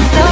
strength